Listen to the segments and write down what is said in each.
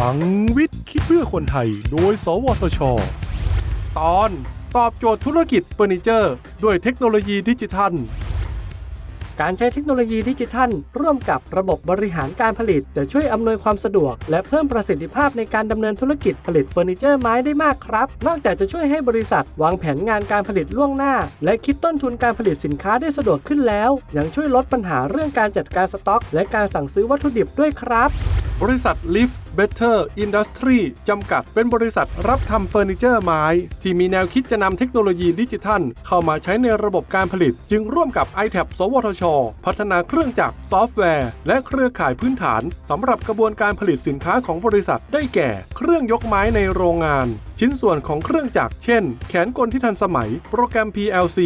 พลังวิทย์คิดเพื่อคนไทย โดย สวทช ตอนตอบโจทย์ธุรกิจเฟอร์นิเจอร์ ด้วยเทคโนโลยีดิจิทัล การใช้เทคโนโลยีดิจิทัล ร่วมกับระบบบริหารการผลิต จะช่วยอำนวยความสะดวก และเพิ่มประสิทธิภาพในการดำเนินธุรกิจผลิตเฟอร์นิเจอร์ไม้ได้มากครับ นอกจากจะช่วยให้บริษัท วางแผนงานการผลิตล่วงหน้า และคิดต้นทุนการผลิตสินค้าได้สะดวกขึ้นแล้ว ยังช่วยลดปัญหาเรื่องการจัดการสต็อก และการสั่งซื้อวัตถุดิบด้วยครับ บริษัท Lift Better Industry จำกัดเป็นบริษัทรับทำเฟอร์นิเจอร์ไม้ ที่มีแนวคิดจะนำเทคโนโลยีดิจิทัล เข้ามาใช้ในระบบการผลิต จึงร่วมกับ i t a b สวทช พัฒนาเครื่องจักรซอฟต์แวร์ และเครือข่ายพื้นฐานสำหรับกระบวนการผลิตสินค้าของบริษัทได้แก่ เครื่องยกไม้ในโรงงาน ชิ้นส่วนของเครื่องจักรเช่น แขนกลที่ทันสมัย โปรแกรม PLC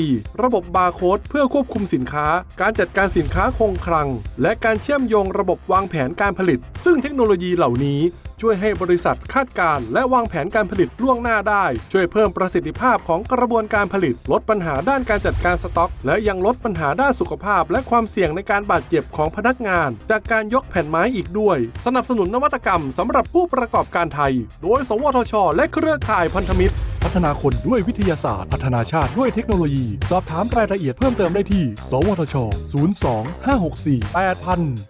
ระบบบาร์โค้ดเพื่อควบคุมสินค้า การจัดการสินค้าคงคลัง และการเชื่อมโยงระบบวางแผนการผลิต ซึ่งเทคโนโลยีเหล่านี้ช่วยให้บริษัทคาดการณ์และวางแผนการผลิตล่วงหน้าได้ ช่วยเพิ่มประสิทธิภาพของกระบวนการผลิต ลดปัญหาด้านการจัดการสต็อก และยังลดปัญหาด้านสุขภาพ และความเสี่ยงในการบาดเจ็บของพนักงาน จากการยกแผ่นไม้อีกด้วย สนับสนุนนวัตกรรมสำหรับผู้ประกอบการไทย โดย สวทช และเครือข่ายพันธมิตร พัฒนาคนด้วยวิทยาศาสตร์ พัฒนาชาติด้วยเทคโนโลยี สอบถามรายละเอียดเพิ่มเติมได้ที่ สวทช 02 564 8000